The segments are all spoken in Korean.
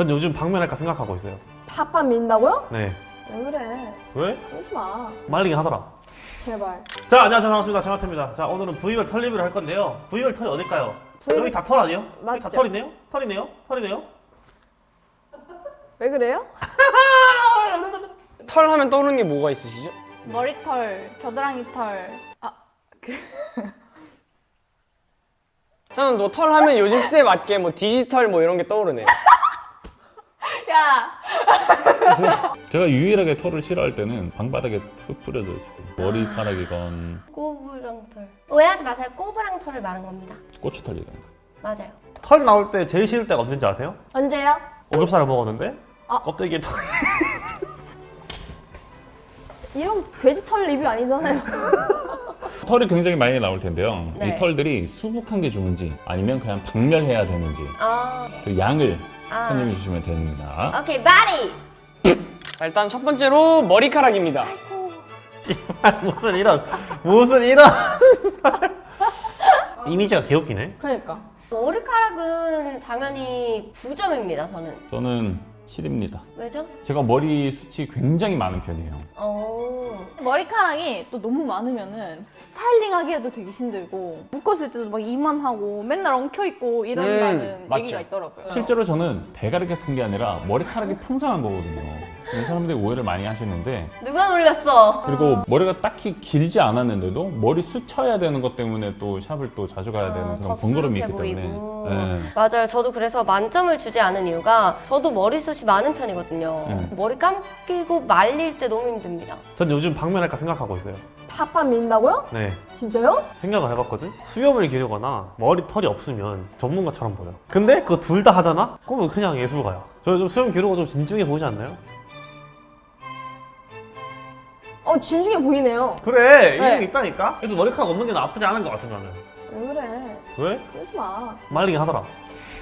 전 요즘 방면할까 생각하고 있어요. 팥밥 민다고요? 네. 왜 그래? 왜? 그러지 마. 말리긴 하더라. 제발. 자, 안녕하세요. 반갑습니다. 장하태입니다. 자, 오늘은 부위별 털 리뷰를 할 건데요. 부위별 털이 어딜까요? 부위별- 여기 다 털 아니에요? 여기 다 맞죠. 털이네요? 털이네요? 털이네요? 왜 그래요? 털 하면 떠오르는 게 뭐가 있으시죠? 머리털, 겨드랑이 털. 아, 저는 뭐 털 하면 요즘 시대에 맞게 뭐 디지털 뭐 이런 게 떠오르네요. 야! 제가 유일하게 털을 싫어할 때는 방바닥에 푹 뿌려져 있을 때 머리카락이건 꼬부랑 털 오해하지 마세요 꼬부랑 털을 말한 겁니다 고추털이건 맞아요 털 나올 때 제일 싫을 때가 언제인지 아세요? 언제요? 오겹살을 먹었는데 아. 껍데기에 털이 이런 돼지 털 리뷰 아니잖아요. 털이 굉장히 많이 나올 텐데요. 네. 이 털들이 수북한 게 좋은지 아니면 그냥 박멸해야 되는지 아, 그 양을 아. 선정해 주시면 됩니다. 오케이 바리 자, 일단 첫 번째로 머리카락입니다. 무슨 이런 무슨 이런 이미지가 개웃기네. 그러니까. 머리카락은 당연히 9점입니다 저는 저는 7입니다. 왜죠? 제가 머리 숱이 굉장히 많은 편이에요. 어 머리카락이 또 너무 많으면 은 스타일링 하기에도 되게 힘들고 묶었을 때도 막 이만하고 맨날 엉켜있고 이런다는 음. 얘기가 있더라고요. 실제로 저는 대가리가 큰 게 아니라 머리카락이 풍성한 거거든요. 사람들이 오해를 많이 하시는데 누가 놀렸어 그리고 머리가 딱히 길지 않았는데도 머리 숱쳐야 되는 것 때문에 또 샵을 또 자주 가야 되는 아, 그런 번거로움이 있기 덥수룩해 때문에 보이고. 네. 맞아요 저도 그래서 만점을 주지 않은 이유가 저도 머리숱이 많은 편이거든요 음. 머리 감기고 말릴 때 너무 힘듭니다 전 요즘 방면할까 생각하고 있어요. 팥밥 민다고요? 네. 진짜요? 생각을 해봤거든? 수염을 기르거나 머리 털이 없으면 전문가처럼 보여. 근데 그거 둘 다 하잖아? 그러면 그냥 예술가야. 저좀 수염 기르고 좀 진중해 보이지 않나요? 어 진중해 보이네요. 그래! 네. 이게 있다니까? 그래서 머리카락 없는 게 나쁘지 않은 것 같은 나는. 왜 그래? 왜? 그러지 마. 말리긴 하더라.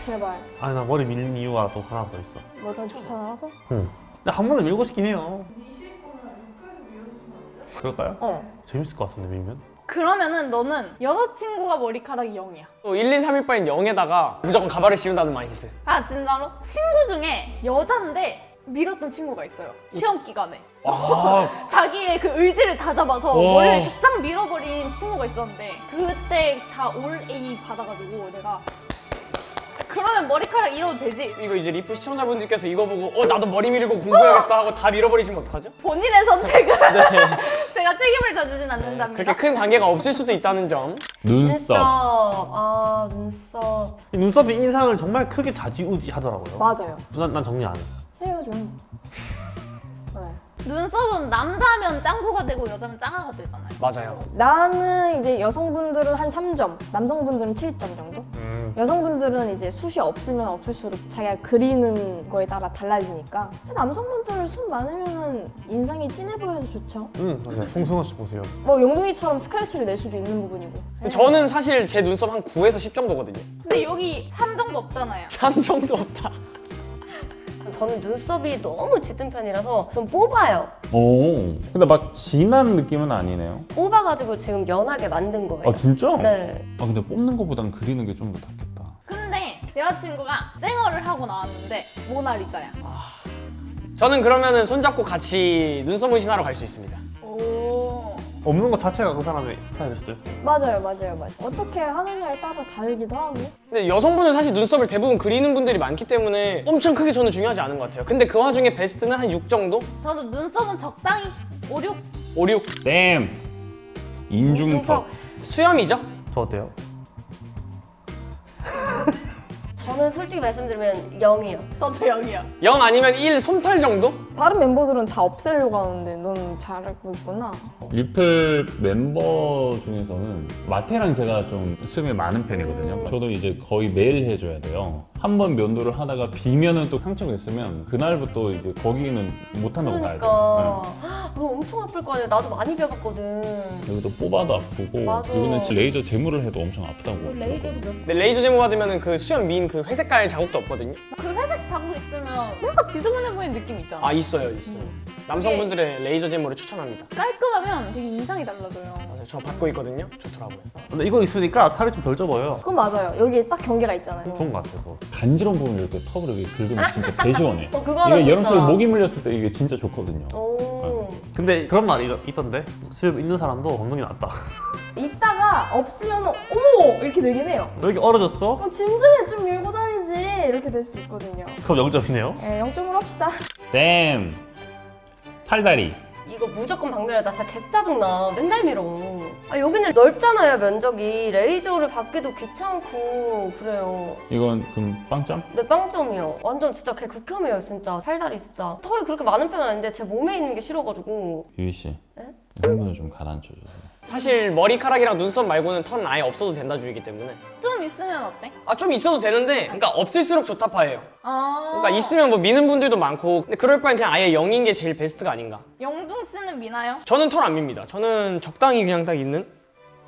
제발. 아니 나 머리 밀린 이유가 또 하나 더 있어. 뭐가 귀찮아서? 응. 근데 한 번은 밀고 싶긴 해요. 그럴까요? 어. 재밌을 것 같은데 밀면? 그러면은 너는 여자친구가 머리카락이 0이야. 또 1, 2, 3일 바엔 0에다가 무조건 가발을 씌운다는 마인드. 아 진짜로? 친구 중에 여잔데 밀었던 친구가 있어요. 시험 기간에. 아, 자기의 그 의지를 다 잡아서 와. 머리를 이렇게 싹 밀어버린 친구가 있었는데 그때 다 올 A 받아가지고 내가 그러면 머리카락 잃어도 되지 이거 이제 리프 시청자분들께서 이거 보고 어 나도 머리 밀고 공부해야겠다 하고 다 밀어버리시면 어떡하죠? 본인의 선택은 네. 제가 책임을 져주진 않는답니다 그렇게 큰 관계가 없을 수도 있다는 점. 눈썹. 아 눈썹 이 눈썹이 인상을 정말 크게 좌지우지 하더라고요. 맞아요. 난, 난 정리 안 해. 해요 좀. 네. 눈썹은 남자면 짱구가 되고 여자면 짱아가 되잖아요 맞아요. 나는 이제 여성분들은 한 3점, 남성분들은 7점 정도? 음. 여성분들은 이제 숱이 없으면 없을수록 자기가 그리는 거에 따라 달라지니까 남성분들은 숱 많으면 인상이 진해 보여서 좋죠 응, 맞아요. 송승헌 씨 보세요. 뭐 용둥이처럼 스크래치를 낼 수도 있는 부분이고 저는 사실 제 눈썹 한 9에서 10 정도거든요. 근데 여기 3 정도 없잖아요 3 정도 없다. 저는 눈썹이 너무 짙은 편이라서 좀 뽑아요 오. 근데 막 진한 느낌은 아니네요. 뽑아가지고 지금 연하게 만든 거예요 아 진짜? 네 아 근데 뽑는 것보단 그리는 게 좀 더 낫겠다. 근데 여자친구가 쌩얼을 하고 나왔는데 모나리자야 저는 그러면은 손잡고 같이 눈썹 문신하러 갈 수 있습니다. 오 없는 것 자체가 그 사람의 스타일일 수도 있고. 맞아요 맞아요 맞아요 어떻게 하느냐에 따라 다르기도 하고 근데 여성분은 사실 눈썹을 대부분 그리는 분들이 많기 때문에 엄청 크게 저는 중요하지 않은 것 같아요. 근데 그 와중에 베스트는 한 6 정도? 저도 눈썹은 적당히 5, 6 5, 6. 댐. 인중턱. 수염이죠? 저 어때요? 저는 솔직히 말씀드리면 0이에요 저도 0이요 0 아니면 1 솜털 정도? 다른 멤버들은 다 없애려고 하는데 넌 잘하고 있구나 리플 멤버 중에서는 마테랑 제가 좀 수염이 많은 편이거든요. 저도 이제 거의 매일 해줘야 돼요. 한 번 면도를 하다가 비면은 또 상처가 있으면 그날부터 이제 거기는 못 한다고 봐야 돼요. 그러니까 그럼 엄청 아플 거 아니에요 나도 많이 배웠거든 네. 여기도 뽑아도 아프고 맞아. 여기는 레이저 제모를 해도 엄청 아프다고. 레이저도 몇 근데 레이저 제모 받으면 그 수염 민그 회색깔 자국도 없거든요. 그 회색 자국 있으면 뭔가 지저분해 보이는 느낌 있잖아 아 있어요 있어요. 남성분들의 레이저 제모를 추천합니다. 깔끔하면 되게 인상이 달라져요. 맞아요. 저 받고 있거든요. 좋더라고요. 근데 이거 있으니까 살이 좀 덜 쪄보여요. 그건 맞아요. 여기 딱 경계가 있잖아요. 좋은 것 같아요. 그거. 간지러운 부분 이렇게 턱으로 이렇게 긁으면 진짜 개 시원해. 어, 그거 이게 진짜. 여름철 모기 물렸을 때 이게 진짜 좋거든요. 오. 근데 그런 말이 있던데 수염 있는 사람도 엉덩이 낫다. 있다가 없으면 어머 이렇게 되긴 해요. 왜 이렇게 얼어졌어? 어, 진정해 좀 밀고 다니지 이렇게 될 수 있거든요. 그럼 0점이네요. 예, 0점으로 합시다. 댐 팔다리 이거 무조건 박멸해. 나 진짜 개짜증나. 맨날 밀어. 아, 여기는 넓잖아요, 면적이. 레이저를 받기도 귀찮고, 그래요. 이건 그럼 빵점? 내 빵점이요. 완전 진짜 개 극혐이에요, 진짜. 팔다리 진짜. 털이 그렇게 많은 편은 아닌데 제 몸에 있는 게 싫어가지고. 유희 씨 네? 흥분을 좀 가라앉혀 주세요. 사실 머리카락이랑 눈썹 말고는 털은 아예 없어도 된다 주의기 때문에 좀 있으면 어때? 아 좀 있어도 되는데 그러니까 없을수록 좋다파예요. 아. 그러니까 있으면 뭐 미는 분들도 많고 근데 그럴 바엔 그냥 아예 0인 게 제일 베스트가 아닌가. 영둥 쓰는 미나요? 저는 털 안 밉니다. 저는 적당히 그냥 딱 있는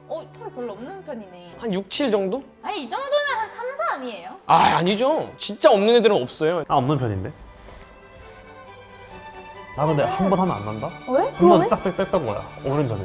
어, 털이 별로 없는 편이네. 한 6, 7 정도? 아니, 이 정도면 한 3, 4 아니에요? 아 아니죠. 진짜 없는 애들은 없어요. 아 없는 편인데. 나 근데 한 번 하면 안 난다? 그래? 한 번? 싹 뺐던 거야. 5년 전에.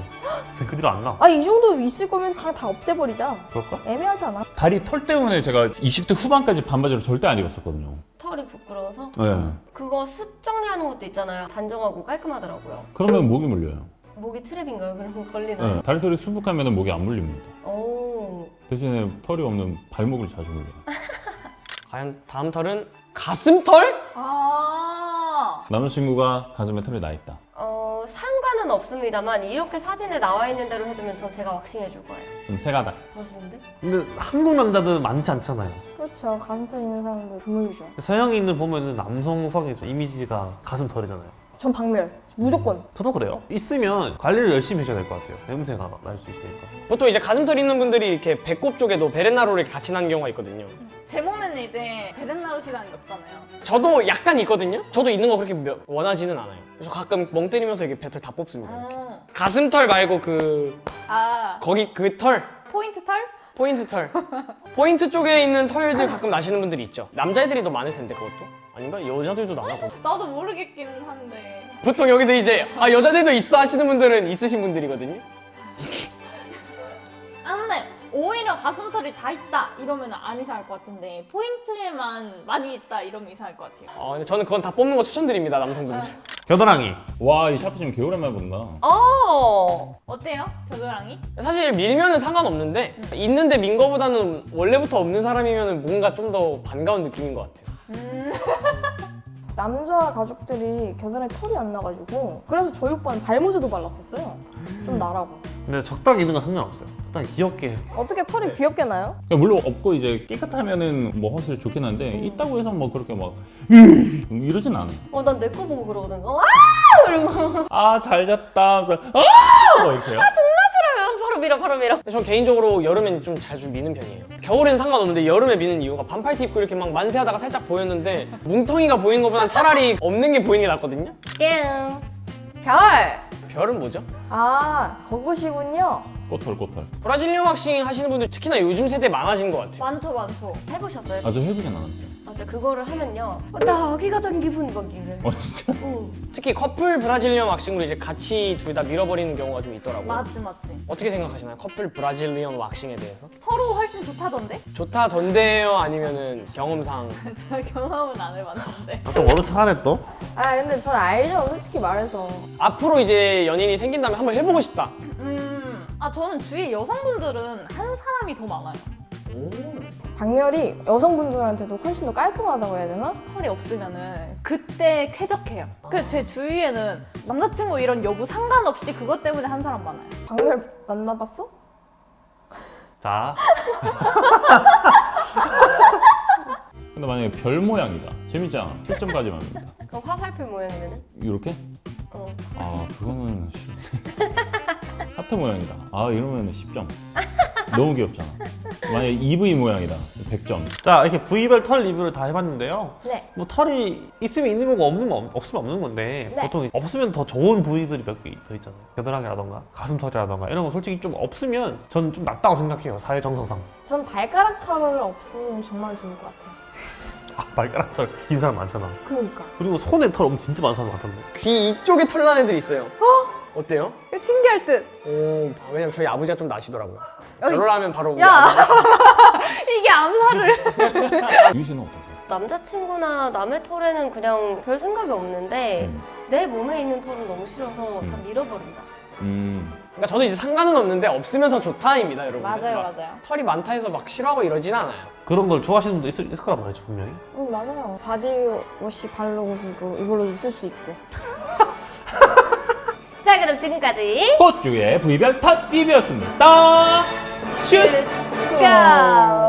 그 뒤로 안 나. 아 이 정도 있을 거면 그냥 다 없애버리자. 그럴까? 애매하지 않아? 다리 털 때문에 제가 20대 후반까지 반바지를 절대 안 입었었거든요. 털이 부끄러워서. 네. 그거 숱 정리하는 것도 있잖아요. 단정하고 깔끔하더라고요. 그러면 목이 물려요. 목이 트랩인가요? 그럼 걸리나요? 네. 다리 털이 수북하면 목이 안 물립니다. 오. 대신에 털이 없는 발목을 자주 물려요. 과연 다음 털은 가슴 털? 아. 남자친구가 가슴에 털이 나 있다. 없습니다만 이렇게 사진에 나와 있는 대로 해주면 전 제가 왁싱 해 줄 거예요. 그럼 세 가닥. 더 좋은데? 근데 한국 남자들은 많지 않잖아요. 그렇죠. 가슴털 있는 사람도 드물죠. 서양인들 보면은 남성성의 좀 이미지가 가슴털이잖아요. 전 박멸. 무조건. 저도 그래요. 있으면 관리를 열심히 해줘야 될 것 같아요. 냄새가 날 수 있으니까. 보통 이제 가슴털 있는 분들이 이렇게 배꼽 쪽에도 베렌나로를 같이 난 경우가 있거든요. 제 몸에는 이제 베렌나루시라는 게 없잖아요. 저도 약간 있거든요. 저도 있는 거 그렇게 며- 원하지는 않아요. 그래서 가끔 멍 때리면서 이게 배털 다 뽑습니다. 이렇게. 어. 가슴털 말고 그 아. 거기 그 털. 포인트 털? 포인트 털. 포인트 쪽에 있는 털들 가끔 나시는 분들이 있죠. 남자애들이 더 많을 텐데 그것도. 아닌가? 여자들도 나나 보 나도 모르겠기는 한데. 보통 여기서 이제 아 여자들도 있어 하시는 분들은 있으신 분들이거든요. 아, 근데 오히려 가슴털이 다 있다 이러면 안 이상할 것 같은데 포인트에만 많이 있다 이러면 이상할 것 같아요. 어, 근데 저는 그건 다 뽑는 거 추천드립니다 남성분들. 겨드랑이. 와, 이 샤프 지금 개오랜만에 본다. 어. 어때요? 겨드랑이? 사실 밀면은 상관없는데 있는데 민 거보다는 원래부터 없는 사람이면 뭔가 좀 더 반가운 느낌인 것 같아요. 음. 남자 가족들이 겨드랑이 털이 안 나가지고 그래서 저희 오빠는 발모제도 발랐었어요. 좀 나라고. 근데 적당히 있는 건 상관없어요. 적당히 귀엽게. 어떻게 털이 귀엽게 나요? 그러니까 물론 없고 이제 깨끗하면은 뭐 확실히 좋긴 한데 있다고 해서 뭐 그렇게 막 음, 이러진 않아요. 어, 난 내 거 보고 그러거든. 어, 아! 그리고 아, 잘 잤다. 하면서 아! 뭐 이렇게요. 싫어요. 바로 밀어, 바로 밀어. 전 개인적으로 여름엔 좀 자주 미는 편이에요. 겨울엔 상관없는데 여름에 미는 이유가 반팔티 입고 이렇게 막 만세하다가 살짝 보였는데 뭉텅이가 보이는 것보단 차라리 없는 게 보이는 게 낫거든요. 땡. 별. 별은 뭐죠? 아, 그것이군요. 꼬털 꼬털. 브라질리언 왁싱 하시는 분들 특히나 요즘 세대 많아진 것 같아요. 많죠 많죠. 해보셨어요? 아저 해보진 않았어요. 맞아, 그거를 하면요. 어, 나 아기가 된 기분 막 이래. 어 진짜? 응. 특히 커플 브라질리언 왁싱으로 이제 같이 둘 다 밀어버리는 경우가 좀 있더라고요. 맞지 맞지. 어떻게 생각하시나요? 커플 브라질리언 왁싱에 대해서? 서로 훨씬 좋다던데? 좋다던데요? 아니면은 경험상? 제가 경험은 안 해봤는데. 아, 또 차가네 또? 아, 근데 전 알죠. 솔직히 말해서. 앞으로 이제 연인이 생긴다면 한번 해보고 싶다. 음. 아 저는 주위 여성분들은 한 사람이 더 많아요. 박멸이 여성분들한테도 훨씬 더 깔끔하다고 해야 되나? 털이 없으면은 그때 쾌적해요. 그래서 제 주위에는 남자친구 이런 여부 상관없이 그것 때문에 한 사람 많아요. 박멸 만나봤어? 자. 근데 만약에 별 모양이다. 재밌잖아. 7점까지만 합니다. 그럼 화살표 모양이면은? 이렇게? 어. 아 그거는 쉽- 하트 모양이다. 아 이러면 10점. 너무 귀엽잖아. 만약에 EV 모양이다. 100점. 자, 이렇게 부위별 털 리뷰를 다 해봤는데요. 네. 뭐 털이 있으면 있는 거고 없는 거 없- 없으면 없는 건데 네. 보통 없으면 더 좋은 부위들이 몇 개 더 있잖아요. 겨드랑이라던가 가슴털이라던가 이런 거 솔직히 좀 없으면 저는 좀 낫다고 생각해요. 사회 정서상. 전 발가락 털을 없으면 정말 좋을 것 같아요. 발가락 털 긴 사람 많잖아. 그러니까. 그리고 손에 털 엄청 진짜 많은 사람 많던데. 귀 이쪽에 털난 애들 있어요. 어? 어때요? 신기할 듯. 오, 왜냐면 저희 아버지가 좀 나시더라고요. 어이. 결혼하면 바로 우리 야. 이게 암살을. 유희 씨는 어떠세요? 남자친구나 남의 털에는 그냥 별 생각이 없는데 음. 내 몸에 있는 털은 너무 싫어서 다 음. 밀어버린다. 음. 그러니까 저도 이제 상관은 없는데 없으면 더 좋다입니다, 여러분. 맞아요, 맞아요. 털이 많다 해서 막 싫어하고 이러진 않아요. 그런 걸 좋아하시는 분도 있을, 있을 거란 말이죠 분명히. 응, 바디워시 바디워시 바르고서도 이걸로도 쓸 수 있고. 자 그럼 지금까지 꽃주의 부위별 탑 리뷰였습니다. 슛! 슛! 고!